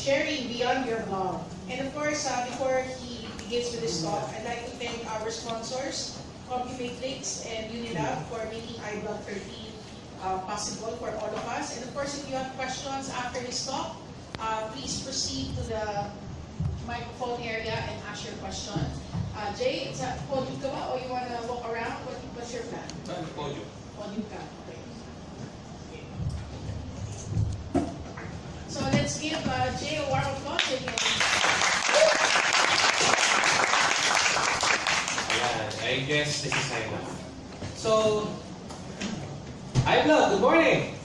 sharing beyond your blog. And of course, uh, before he begins with his talk, I'd like to thank our sponsors, CompuMatrix and Unilab for making iBlog 13 uh, possible for all of us. And of course, if you have questions after his talk, uh, please proceed to the microphone area and ask your question. Uh, Jay, it's a podium ka ba or you want to walk around? What, what's your plan? Podium? Podium ka. Okay. So let's give uh, Jay a warm applause again. Ayan, I guess this is Simon. So, hi vlog, good morning!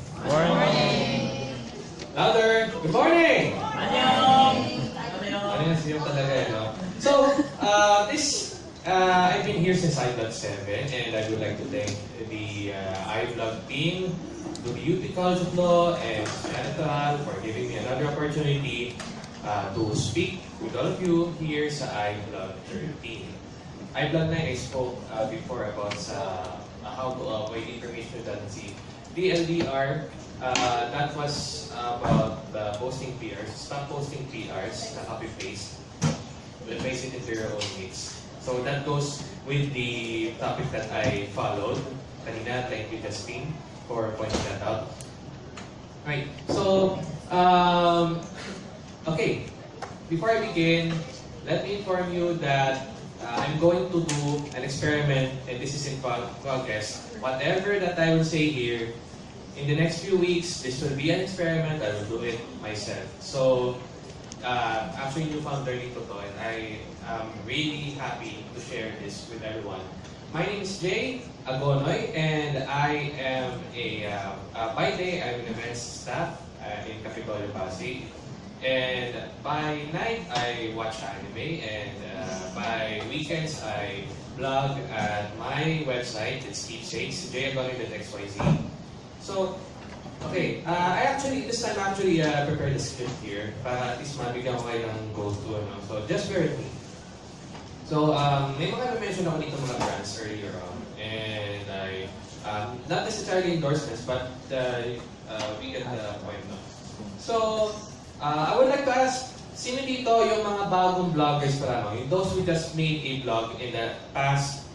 Louder, good morning! Ano yan siya talaga eh, no? So, uh, this, uh, I've been here since iVlog 7 and I would like to thank the uh, iVlog team, to the UP College Law and Senator for giving me another opportunity uh, to speak with all of you here sa iVlog 13. iVlog 9, I spoke uh, before about sa uh, how to avoid information redundancy. DLDR, uh, that was about uh, posting PRs. Stop posting PRs na copy-paste. Replace it into your own needs. So that goes with the topic that I followed. Kanina, thank you, Justine, for pointing that out. Right. So, um, okay. Before I begin, let me inform you that uh, I'm going to do an experiment, and this is in pro- progress. Whatever that I will say here, in the next few weeks, this will be an experiment. I will do it myself. So, uh, actually, newfound learning to to, and I am really happy to share this with everyone. My name is Jay Agonoy, and I am a, uh, uh, by day, I'm an events staff uh, in Capitolio Pasig. And by night, I watch anime, and uh, by weekends, I blog at my website. It's keepsakes, jayagonoy.xyz. So, okay, uh, I actually, this time I actually uh, prepared a script here para at least mabigyan ko kayo ng go-to. Ano? So, just bear with me. So, um, may mga na-mention ako dito mga brands earlier on. And I, um, not necessarily endorsements, but uh, uh, we get the point. No? So, uh, I would like to ask, sino dito yung mga bagong vloggers pa lamang? Yung those who just made a vlog in the past,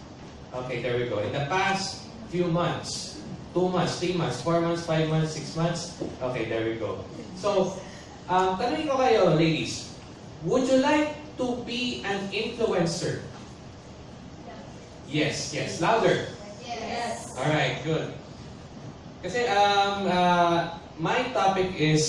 okay, there we go. In the past few months, two months, three months, four months, five months, six months. Okay, there we go. So, um, tanongin ko kayo, ladies. Would you like to be an influencer? Yes, yes. Louder. Yes. Alright, good. Kasi um, uh, my topic is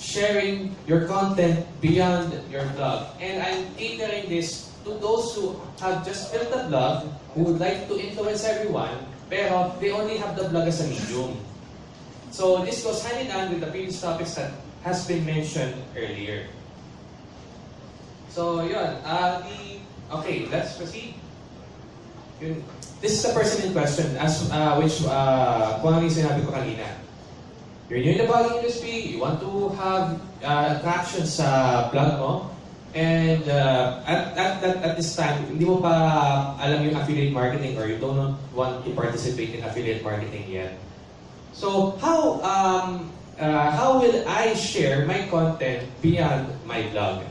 sharing your content beyond your blog. And I'm catering this to those who have just built a blog, who would like to influence everyone, pero they only have the blog as a medium. So this goes hand in hand with the previous topics that has been mentioned earlier. So yun, uh, the, okay, let's proceed. Yun. This is the person in question, as uh, which, uh, kung ano yung sinabi ko kanina. You're new in the blogging industry, you want to have uh, traction sa blog mo, and uh, at, at, at, at this time, hindi mo pa alam yung affiliate marketing or you don't want to participate in affiliate marketing yet. So, how, um, uh, how will I share my content beyond my blog?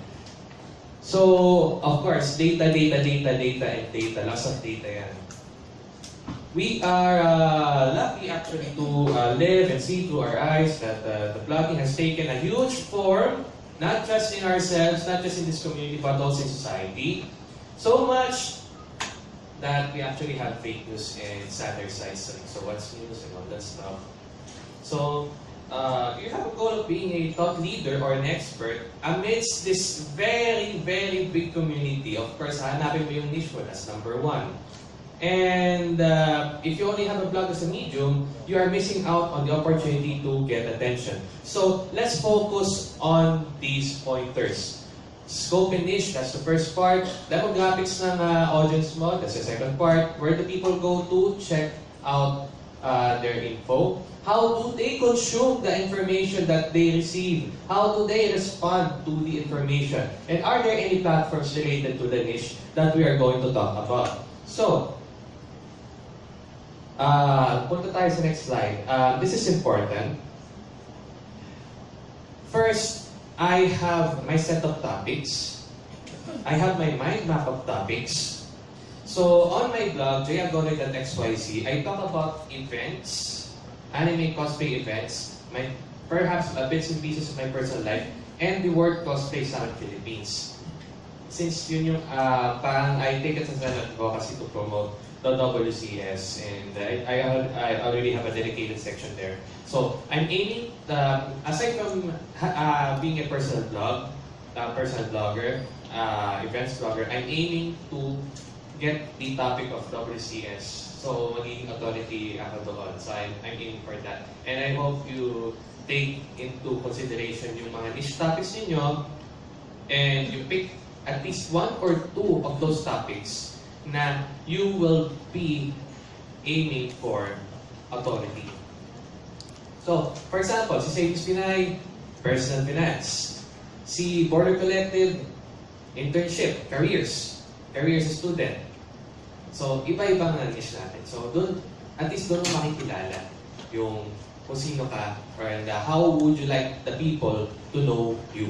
So, of course, data, data, data, data, and data. Lots of data yan. We are uh, lucky actually to uh, live and see through our eyes that uh, the blogging has taken a huge form, not just in ourselves, not just in this community, but also in society. So much that we actually have fake news and satirize like, so what's news and all that stuff. So, uh, you have a goal of being a thought leader or an expert amidst this very, very big community. Of course, hanapin mo yung niche mo, that's number one. And uh, if you only have a blog as a medium, you are missing out on the opportunity to get attention. So let's focus on these pointers. Scope and niche, that's the first part. Demographics ng uh, audience mo, that's the second part. Where do people go to check out uh, their info? How do they consume the information that they receive? How do they respond to the information? And are there any platforms related to the niche that we are going to talk about? So, uh, punta sa next slide. Uh, this is important. First, I have my set of topics. I have my mind map of topics. So on my blog, jagore.xyz, I talk about events, anime cosplay events, my perhaps a bits and pieces of my personal life, and the word cosplay sa Philippines. Since yun yung uh, parang I take it as an advocacy to promote the WCS and I, I, I already have a dedicated section there. So I'm aiming, the, aside from uh, being a personal blog, uh, personal blogger, uh, events blogger, I'm aiming to get the topic of WCS. So magiging authority doon. So I'm, I'm aiming for that. And I hope you take into consideration yung mga niche topics ninyo and you pick at least one or two of those topics na you will be aiming for authority. So, for example, si Savings Pinay, personal finance. Si Border Collective, internship, careers, career as a student. So, iba-ibang na niche natin. So, doon, at least doon makikilala yung kung sino ka and uh, how would you like the people to know you.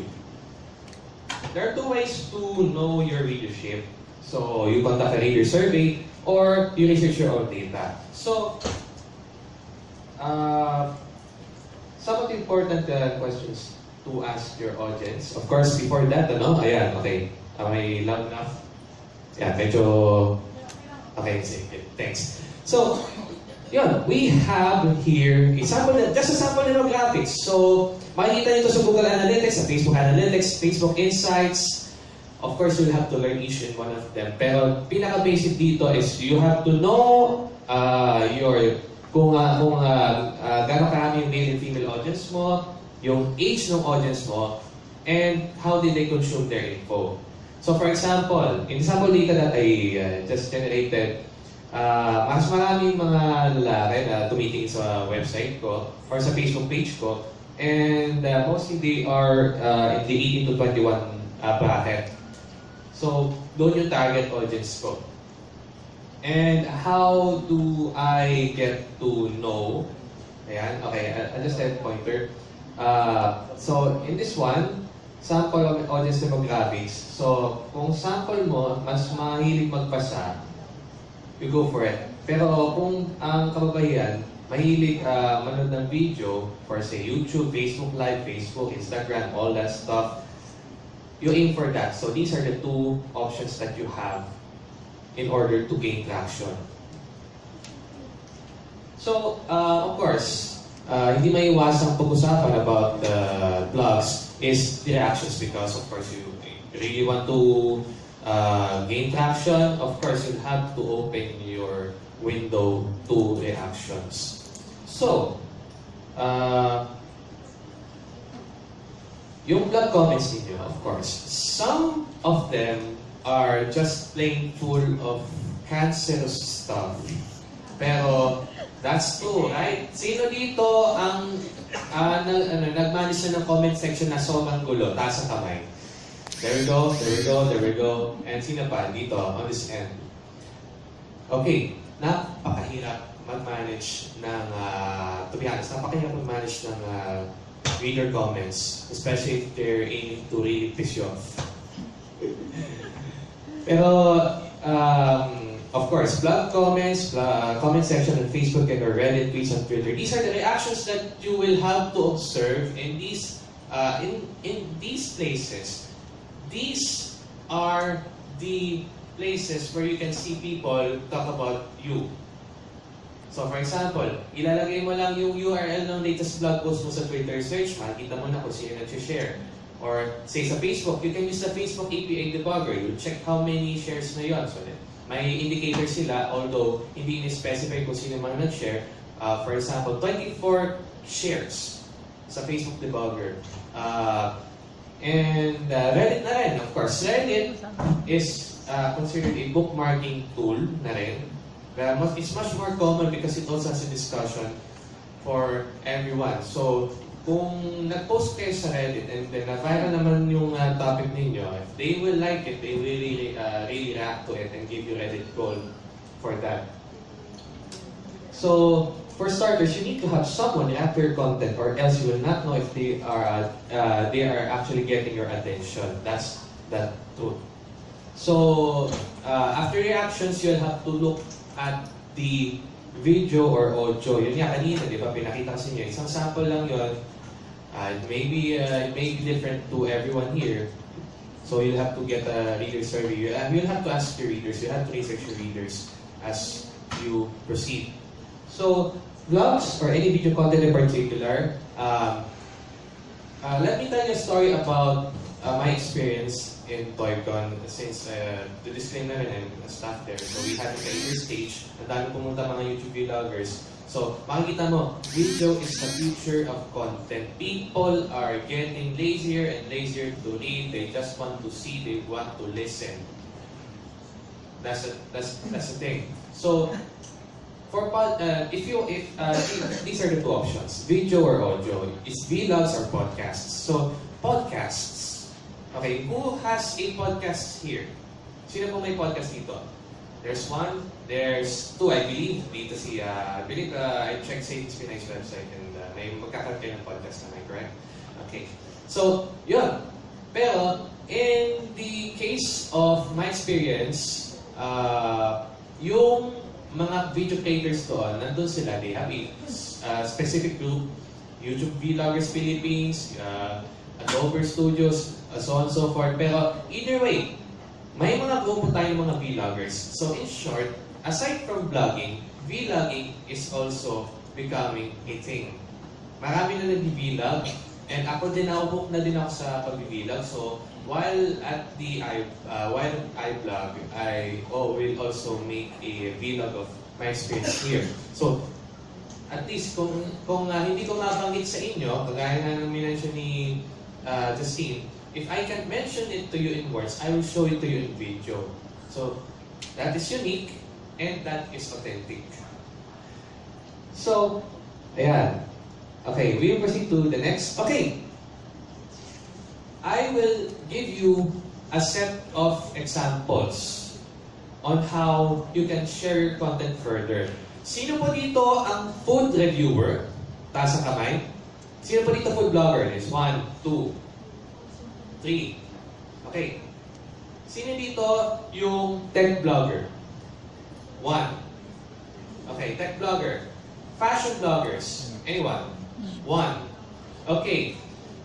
There are two ways to know your readership. So, you conduct a reader survey or you research your own data. So, uh, some of the important uh, questions to ask your audience. Of course, before that, ano, ayan, okay. Am I loud enough? Yeah, medyo... Okay, sige. Thanks. So, yun, we have here a sample, just a sample demographics. So, makikita nyo ito sa Google Analytics, sa Facebook Analytics, Facebook Insights. Of course, you'll have to learn each and one of them. Pero, pinaka-basic dito is you have to know uh, your kung uh, kung uh, uh, gano'ng karami yung male and female audience mo, yung age ng audience mo, and how did they consume their info. So for example, in sample data that I uh, just generated, uh, mas maraming mga lalaki na tumitingin sa website ko or sa Facebook page ko, and uh, mostly they are uh, in the 18 to 21 uh, bracket. So, doon yung target audience ko. And how do I get to know? Ayan, okay, I'll just add pointer. Uh, so, in this one, sample of audience demographics. So, kung sample mo, mas mahilig magbasa, you go for it. Pero kung ang kababayan, mahilig uh, manood ng video for say YouTube, Facebook Live, Facebook, Instagram, all that stuff, you aim for that. So these are the two options that you have in order to gain traction. So, uh, of course, uh, hindi maiwasang pag-usapan about the blogs is the reactions because of course you really want to uh, gain traction. Of course, you have to open your window to reactions. So, uh, yung blog comments ninyo, of course, some of them are just plain full of cancerous stuff. Pero, that's true, right? Sino dito ang ah, nag, ano, nagmanis na ng comment section na sobrang gulo, taas ang kamay? There we go, there we go, there we go. And sino pa dito, on this end? Okay, napakahirap mag-manage ng, uh, to be honest, napakahirap mag-manage ng ah, reader comments, especially if they're aiming to really piss you off. Pero, um, of course, blog comments, blo- comment section on Facebook and or Reddit, tweets on Twitter. These are the reactions that you will have to observe in these uh, in in these places. These are the places where you can see people talk about you. So for example, ilalagay mo lang yung URL ng latest blog post mo sa Twitter search, makikita mo na kung sino nag-share. Or say sa Facebook, you can use the Facebook API debugger. You'll check how many shares na yon. So may indicator sila, although hindi ni-specify kung sino man nag-share. Uh, for example, 24 shares sa Facebook debugger. Uh, and uh, Reddit na rin, of course. Reddit is uh, considered a bookmarking tool na rin. Mas, it's much more common because it also has a discussion for everyone. So, kung nag-post kayo sa Reddit and then na-viral naman yung uh, topic ninyo, if they will like it, they will really, uh, really react to it and give you Reddit gold for that. So, for starters, you need to have someone after your content, or else you will not know if they are uh, they are actually getting your attention. That's the truth. So uh, after reactions, you'll have to look at the video or audio. Yun nga kanina, di ba? Pinakita ko sa inyo. Isang sample lang yun. Uh, it may be, uh, it may be different to everyone here. So you'll have to get a reader survey. You- uh, You'll have to ask your readers. You have to research your readers as you proceed. So vlogs or any video content in particular, um, uh, let me tell you a story about uh, my experience in ToyCon since uh, the disclaimer and a staff there. So we had a career stage. Ang dami pumunta mga YouTube vloggers. So makikita mo, video is the future of content. People are getting lazier and lazier to read. They just want to see, they want to listen. That's a, that's that's the thing. So for uh, if you if uh, these are the two options, video or audio. It's vlogs or podcasts. So podcasts. Okay, who has a podcast here? Sino po may podcast dito? There's one, there's two, I believe. Dito si, uh, I believe, uh, I checked sa Spinach website and uh, may magkakaroon kayo ng podcast na, am I correct? Okay. So, yun. Pero, in the case of my experience, uh, yung mga video creators doon, nandun sila, they have a uh, specific group, YouTube Vloggers Philippines, uh, Adobe Studios, uh, so on so forth. Pero either way, may mga grupo tayong mga vloggers. So in short, aside from vlogging, vlogging is also becoming a thing. Marami na nag-vlog and ako din naubok na din ako sa pag-vlog. So while at the I uh, while I vlog, I oh, will also make a vlog of my experience here. So at least kung kung uh, hindi ko mabanggit sa inyo, kagaya nga ng minention ni uh, Justine, if I can mention it to you in words, I will show it to you in video. So that is unique and that is authentic. So, ayan. Okay, we will proceed to the next. Okay. I will give you a set of examples on how you can share your content further. Sino po dito ang food reviewer? Taas kamay. Sino po dito food blogger? Is one, two, three. Okay. Sino dito yung tech blogger? One. Okay, tech blogger. Fashion bloggers. Anyone? One. Okay.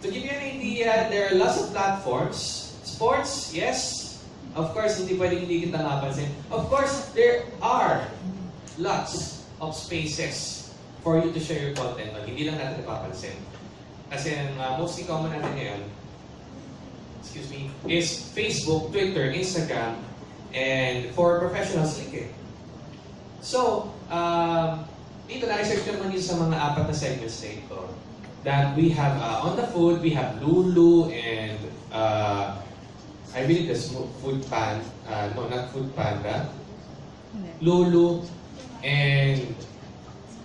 To give you an idea, there are lots of platforms. Sports, yes. Of course, hindi pwedeng hindi kita mapansin. Of course, there are lots of spaces for you to share your content on. Hindi lang natin napapansin. Kasi ang uh, most common natin ngayon, excuse me, is Facebook, Twitter, Instagram, and for professionals, LinkedIn. So, um, dito na-research naman yun sa mga apat na segments na ito. That we have, uh, on the food, we have Lulu and uh, I believe that's Food Pan, uh, no, not Food Panda. Lulu and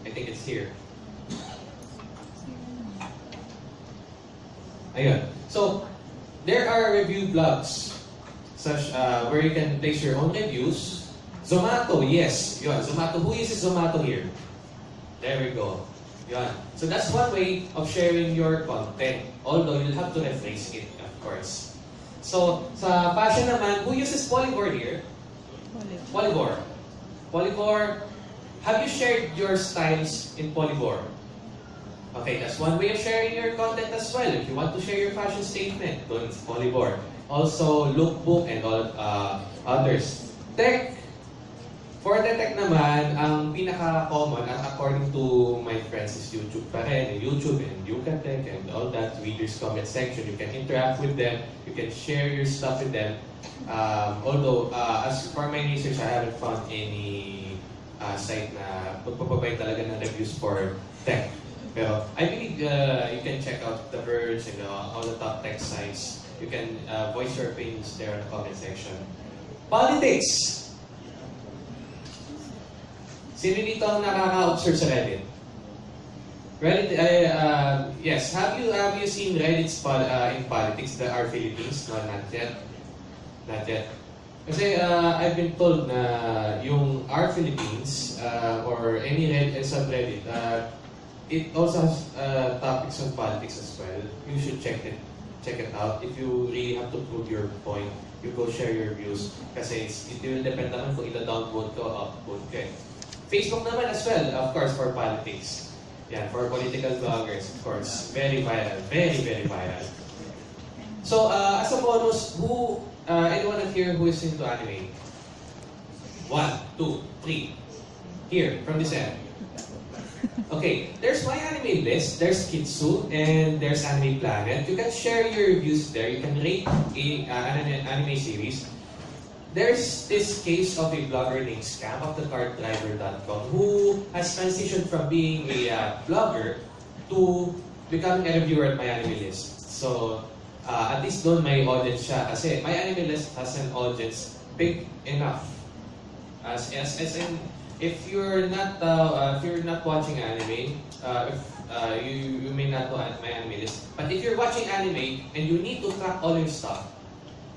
I think it's here. Ayun. So, there are review blogs such uh, where you can place your own reviews. Zomato, yes. Yun, Zomato. Who uses Zomato here? There we go. Yun. So that's one way of sharing your content. Although you'll have to rephrase it, of course. So, sa fashion naman, who uses Polyvore here? Polyvore. Polyvore, have you shared your styles in Polyvore? Okay, that's one way of sharing your content as well. If you want to share your fashion statement, go to Polyvore. Also, Lookbook and all uh, others. Tech, for the tech naman, ang pinaka-common, according to my friends, is YouTube pa rin. YouTube and Yucatech and all that, readers comment section. You can interact with them. You can share your stuff with them. Um, although, uh, as for my research, I haven't found any uh, site na magpapabay talaga ng reviews for tech. Pero I believe uh, you can check out The Verge and uh, all the top tech sites. You can uh, voice your opinions there in the comment section. Politics! Sino dito ang nakaka-observe sa Reddit? Reddit, uh, uh, yes. Have you have you seen Reddit's pol- uh, in politics that are Philippines? No, not yet. Not yet. Kasi uh, I've been told na yung our Philippines uh, or any Red and subreddit, uh, it also has uh, topics on politics as well. You should check it check it out. If you really have to prove your point, you go share your views. Kasi it's, it will depend naman kung ita-downvote ko o upvote ka. eh. Facebook naman as well, of course, for politics. Yan, for political bloggers, of course. Very viral. Very, very viral. So, uh, as a bonus, who, uh, anyone of here who is into anime? One, two, three. Here, from this end. Okay, there's my anime list, there's Kitsu, and there's Anime Planet. You can share your reviews there. You can rate a, uh, an an anime series. There's this case of a blogger named scamofthecarddriver.com who has transitioned from being a uh, blogger to becoming a reviewer at my anime list. So, uh, at least doon may audience siya kasi my anime list has an audience big enough. As, as, as in, if you're not uh, uh, if you're not watching anime, uh, if uh, you you may not know my anime list. But if you're watching anime and you need to track all your stuff,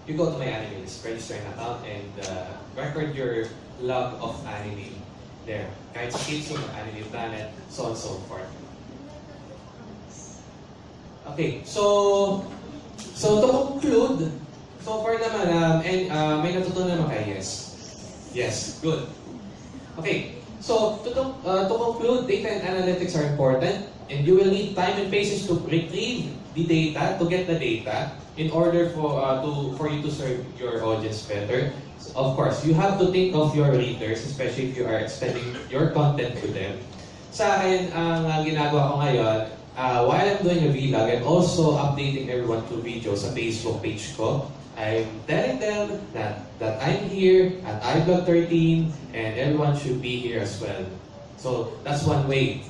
you go to my anime list, register an account, and uh, record your love of anime there. Kahit sa Kitsu, Anime Planet, so on so forth. Okay, so so to conclude, so far naman, um, and uh, may natutunan naman kayo, yes. Yes, good. Okay, so to, uh, to conclude, data and analytics are important and you will need time and patience to retrieve the data, to get the data in order for uh, to for you to serve your audience better. Of course, you have to think of your readers, especially if you are extending your content to them. Sa akin, ang uh, ginagawa ko ngayon, uh, while I'm doing a vlog, I'm also updating everyone to videos sa Facebook page ko. I'm telling them that, that I'm here at iBlog 13 and everyone should be here as well. So that's one way.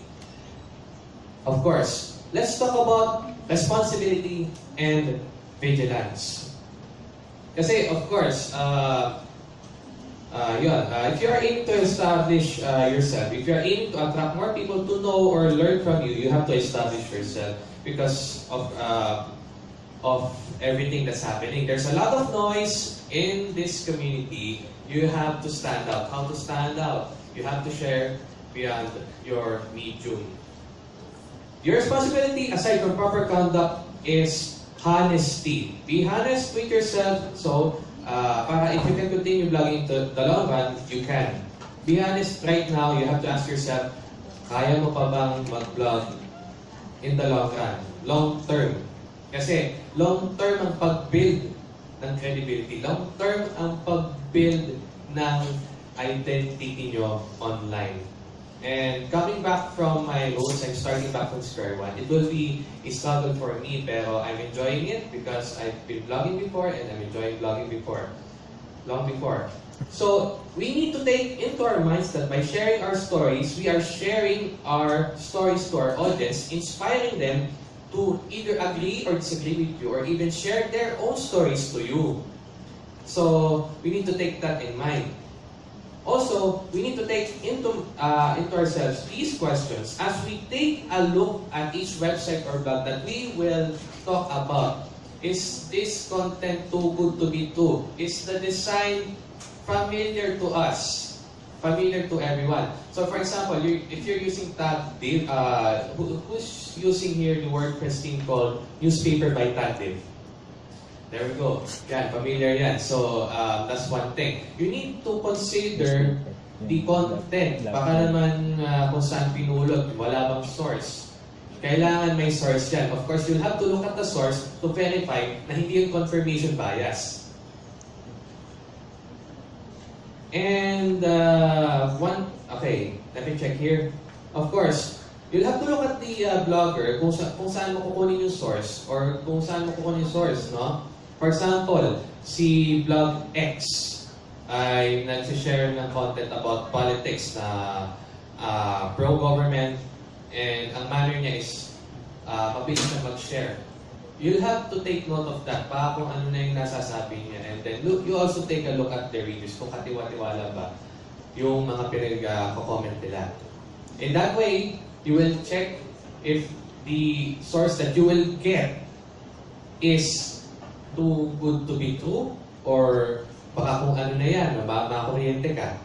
Of course, let's talk about responsibility and vigilance. Kasi of course, uh, uh, uh, if you are aiming to establish uh, yourself, if you are aiming to attract more people to know or learn from you, you have to establish yourself because of uh, of everything that's happening. There's a lot of noise in this community. You have to stand out. How to stand out? You have to share beyond your medium. Your responsibility, aside from proper conduct, is honesty. Be honest with yourself. So, uh, para if you can continue vlogging to the long run, you can. Be honest right now. You have to ask yourself, kaya mo pa bang mag-vlog in the long run? Long term. Kasi long term ang pag-build ng credibility. Long term ang pag-build ng identity nyo online. And coming back from my roots, I'm starting back from square one. It will be a struggle for me, pero I'm enjoying it because I've been vlogging before and I'm enjoying vlogging before. Long before. So, we need to take into our minds that by sharing our stories, we are sharing our stories to our audience, inspiring them to either agree or disagree with you or even share their own stories to you. So we need to take that in mind. Also, we need to take into uh, into ourselves these questions as we take a look at each website or blog that we will talk about. Is this content too good to be true? Is the design familiar to us? Familiar to everyone. So for example, you, if you're using Tab Div, uh, who, who's using here the WordPress thing called Newspaper by Tab Div? There we go. Yan, familiar yan. So, um, that's one thing. You need to consider the content. Baka naman uh, kung saan pinulot, wala bang source. Kailangan may source yan. Of course, you'll have to look at the source to verify na hindi yung confirmation bias. And uh, one, okay, let me check here. Of course, you'll have to look at the uh, blogger kung, sa, kung saan mo kukunin yung source or kung saan mo kukunin yung source, no? For example, si Blog X ay nagsishare ng content about politics na uh, pro-government and ang manner niya is uh, mabilis siya mag-share. You'll have to take note of that pa kung ano na yung nasasabi niya and then look, you also take a look at the reviews kung katiwa-tiwala ba yung mga pinag-comment nila. In that way, you will check if the source that you will get is too good to be true or baka kung ano na yan, ma- makuryente ka.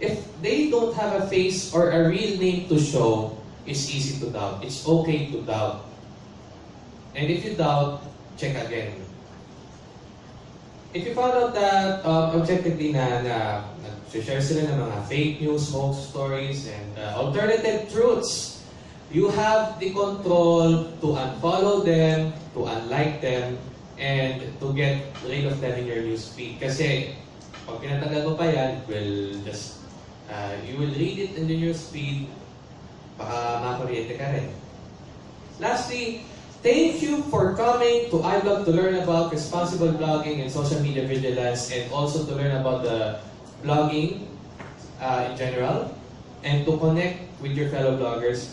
If they don't have a face or a real name to show, it's easy to doubt. It's okay to doubt. And if you doubt, check again. If you found out that um, objectively na, na nag-share sila ng mga fake news, hoax stories, and uh, alternative truths, you have the control to unfollow them, to unlike them, and to get rid of them in your newsfeed. Kasi pag pinatagal mo pa yan, will just, uh, you will read it in the newsfeed, baka makuryente ka rin. Lastly, thank you for coming to iBlog to learn about responsible blogging and social media vigilance and also to learn about the blogging uh, in general and to connect with your fellow bloggers.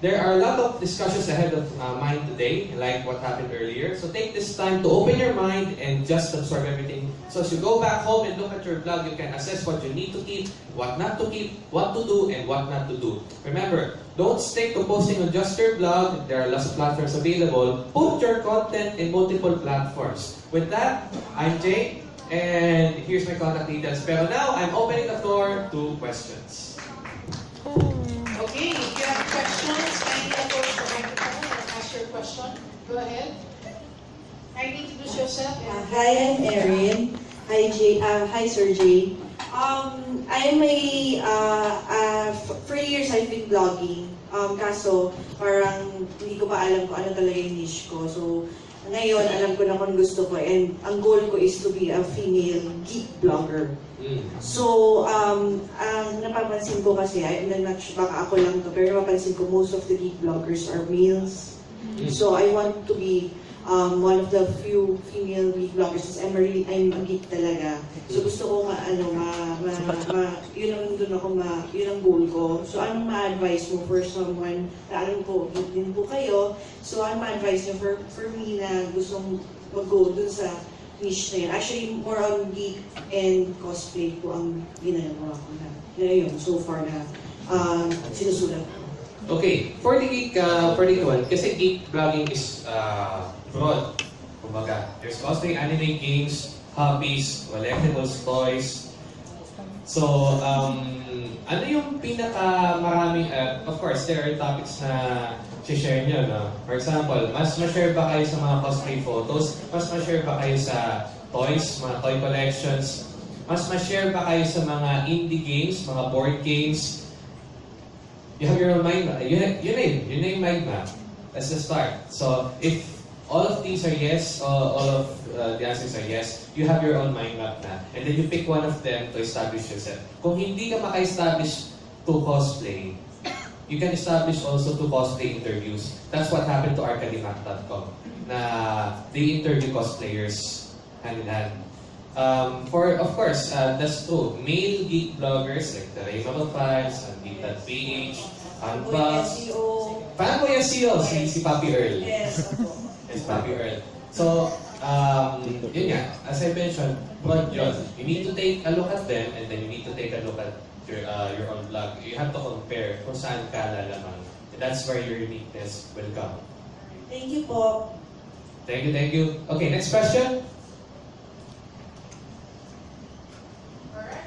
There are a lot of discussions ahead of uh, mine today, like what happened earlier. So take this time to open your mind and just absorb everything. So as you go back home and look at your blog, you can assess what you need to keep, what not to keep, what to do, and what not to do. Remember, don't stick to posting on just your blog. There are lots of platforms available. Put your content in multiple platforms. With that, I'm Jay, and here's my contact details. Pero now, I'm opening the floor to questions. Questions, kindly approach the microphone and ask your question. Go ahead. Kindly introduce yourself. Uh, hi, I'm Erin. Hi, Jay. Uh, hi, Sir Jay. Um, I'm a, uh, uh, for years I've been blogging. Um, kaso, parang hindi ko pa alam kung ano talaga yung niche ko. So, ngayon, alam ko na kung gusto ko. And ang goal ko is to be a female geek blogger. Mm. So, um, ang napapansin ko kasi, I'm not sure, baka ako lang to, pero napapansin ko most of the geek bloggers are males. Mm. So I want to be um, one of the few female geek bloggers I'm really, I'm a geek talaga. So gusto ko nga, ano, ma, ma, ma doon ako, ma, yun ang goal ko. So anong ma-advise mo for someone, alam ko, din po kayo. So anong ma-advise niyo for, for me na gustong mag-go dun sa niche na yun. Actually, more on geek and cosplay po ang ginagawa ko na. Yun yun, so far na um, sinusulat ko. Okay, for the geek, uh, for the one, kasi geek blogging is uh, broad. Kumbaga, there's cosplay, anime, games, hobbies, collectibles, toys. So, um, ano yung pinaka maraming, uh, of course, there are topics na share nyo, no? For example, mas ma-share ba kayo sa mga cosplay photos? Mas ma-share ba kayo sa toys, mga toy collections? Mas ma-share ba kayo sa mga indie games, mga board games? You have your own mind map. Yun, na- yun na yun. Yun na yung mind map. That's the start. So, if all of these are yes, all, all of uh, the answers are yes, you have your own mind map na. And then you pick one of them to establish yourself. Kung hindi ka maka-establish to cosplay, you can establish also to cosplay interviews. That's what happened to arcadimac.com na they interview cosplayers hand in hand. Um, for, of course, uh, that's true. Male geek bloggers like the Raymond Files, and Geek.ph, Unbox. Fanboy SEO, si, si Papi Earl. Yes, Yes, Papi Earl. So, um, yun nga, as I mentioned, broad yun. You need to take a look at them and then you need to take a look at your, uh, your own blog. You have to compare kung saan ka lalamang. And that's where your uniqueness will come. Thank you po. Thank you, thank you. Okay, next question. Alright.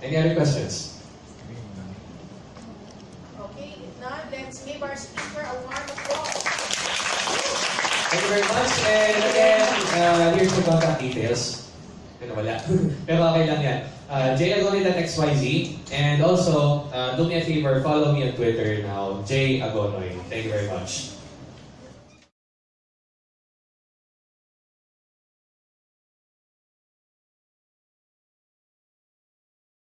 Any other questions? Okay, if not, let's give our speaker a warm applause. Thank very much. And again, uh, here's the contact details. Pero wala. Pero okay lang yan. Uh, jagonoy.xyz. And also, uh, do me a favor, follow me on Twitter now, J Agonoy. Thank you very much.